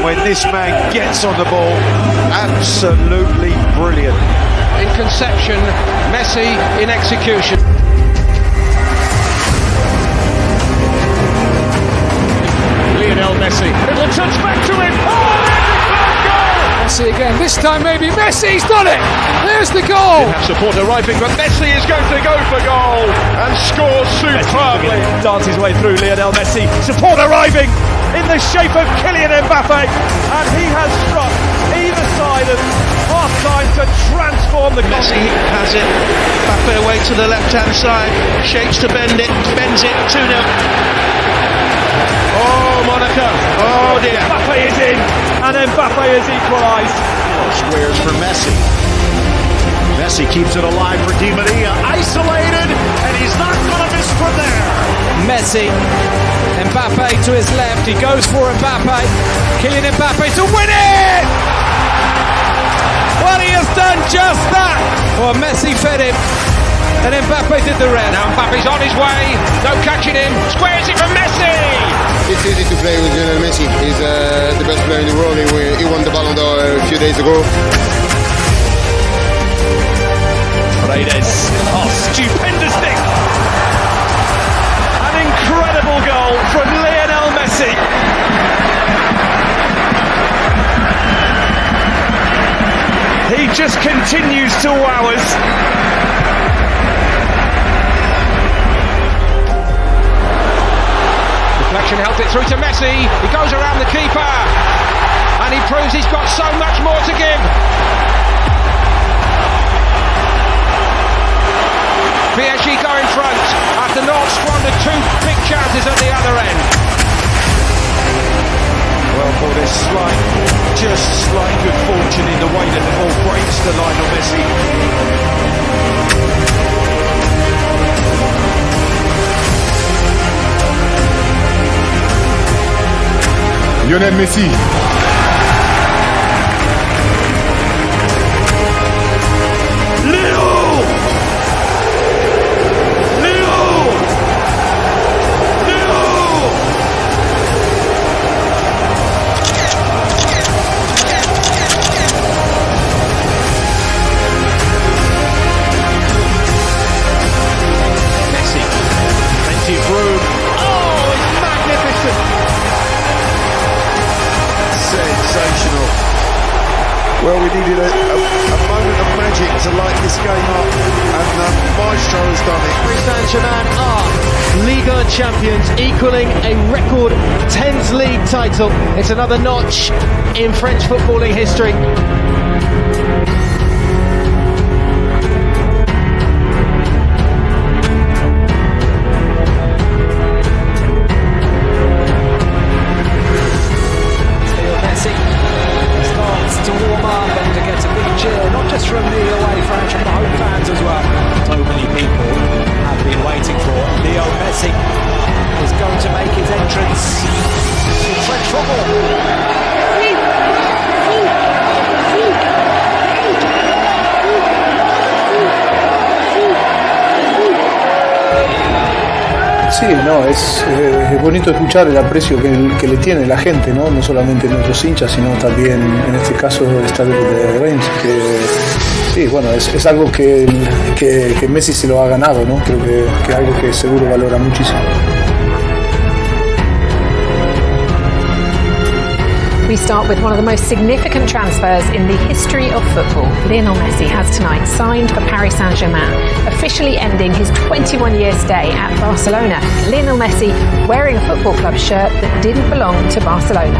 And when this man gets on the ball, absolutely brilliant. In conception, Messi in execution. Lionel Messi. It'll touch back to him. Oh, Messi again. This time maybe Messi's done it. There's the goal. Have support arriving, but Messi is going to go for goal and scores superbly. Dance his way through Lionel Messi. Support arriving in the shape of Kylian Mbappe, and he has struck either side of half time to transform the. Messi has it. Mbappe away to the left hand side. Shakes to bend it. Bends it. 2 0. Oh, Monaco. Oh dear. Mbappe is in, and Mbappe has equalised. Squares for Messi. Messi keeps it alive for Di Maria. Isolated, and he's not going to miss from there. Messi. Mbappe to his left. He goes for Mbappe. Kylian Mbappe to win it! Well, he has done just that. Well, Messi fed him. And Mbappe did the rest. Now Mbappe's on his way. No catching him. Squares it from Messi. It's easy to play with Lionel Messi. He's uh, the best player in the world. He, he won the Ballon d'Or a few days ago. Paredes. Just continues to wow us. Deflection helped it through to Messi. He goes around the keeper. And he proves he's got so much more to give. PSG go in front after North squandered two big chances at the other end. To Lionel Messi. Lionel Messi. Well, we needed a, a, a moment of magic to light this game up, and the Maestro has done it. Paris Saint-Germain are Liga champions, equaling a record 10th league title. It's another notch in French footballing history. From the away fans, from the home fans as well. So many people have been waiting for Leo Messi is going to make his entrance in French football. Sí, no, es, eh, es bonito escuchar el aprecio que, le tiene la gente, ¿no? no solamente nuestros hinchas, sino también en este caso estadio de Reims, que sí, bueno, es, algo que, que, que Messi se lo ha ganado, ¿no? creo que, que algo que seguro valora muchísimo. We start with one of the most significant transfers in the history of football. Lionel Messi has tonight signed for Paris Saint-Germain, officially ending his 21-year stay at Barcelona. Lionel Messi wearing a football club shirt that didn't belong to Barcelona.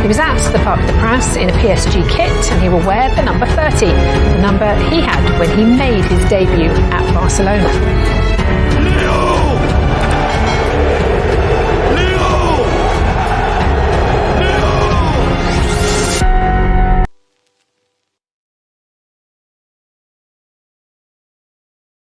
He was at the Parc des Princes in a PSG kit and he will wear the number 30, the number he had when he made his debut at Barcelona.